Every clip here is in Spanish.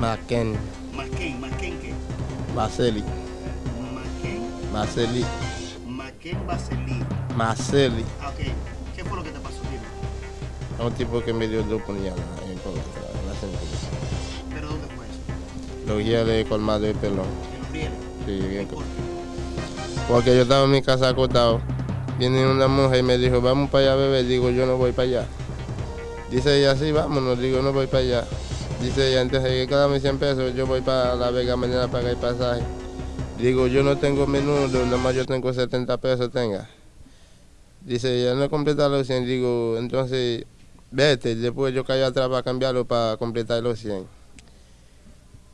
Maquen, Maquén, Maquén qué? Marceli, Maquén, Marceli, Maquén Baselí. Marceli. Ah, ok. ¿Qué fue lo que te pasó? Dime. Un tipo que me dio dos ahí por la, la cintura. ¿Pero dónde fue eso? Los guías de colmado de pelón. En los. Sí, bien. ¿Por qué? Porque yo estaba en mi casa acostado. Viene una mujer y me dijo, vamos para allá, bebé. Digo, yo no voy para allá. Dice ella, sí, vámonos. Digo, no voy para allá. Dice entonces hay que darme 100 pesos. Yo voy para La Vega mañana a pagar el pasaje. Digo, yo no tengo menudo, nada más yo tengo 70 pesos, tenga. Dice ella, no completa los 100. Digo, entonces, vete. Después yo caí atrás para cambiarlo para completar los 100.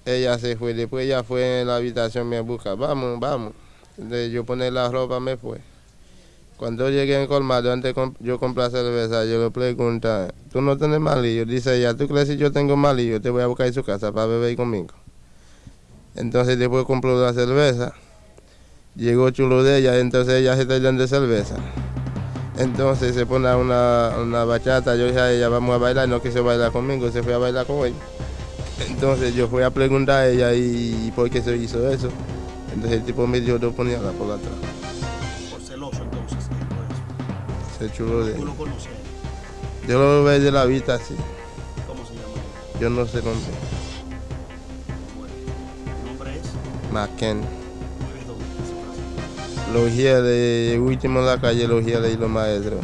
Ella se fue, después ella fue en la habitación me busca, vamos, vamos. Entonces yo poner la ropa me fue. Cuando llegué en colmado, antes yo comprar cerveza, yo le pregunto, ¿tú no tienes malillo? Dice ella, ¿tú crees que yo tengo malillo? Te voy a buscar en su casa para beber conmigo. Entonces después compró la cerveza. Llegó chulo de ella, entonces ella se está de cerveza. Entonces se pone una, una bachata, yo dije a ella, vamos a bailar, no quiso bailar conmigo, se fue a bailar con él. Entonces yo fui a preguntar a ella y por qué se hizo eso. Entonces el tipo me dio dos puñaladas por atrás. Celoso entonces. ¿qué fue eso? Se chulo de ¿Tú lo conoces? Yo lo veo de la vista así. ¿Cómo se llama? Yo no sé dónde. Bueno, ¿Tu nombre es? ¿Vives dónde? Los de último en la calle, los guías de los maestros.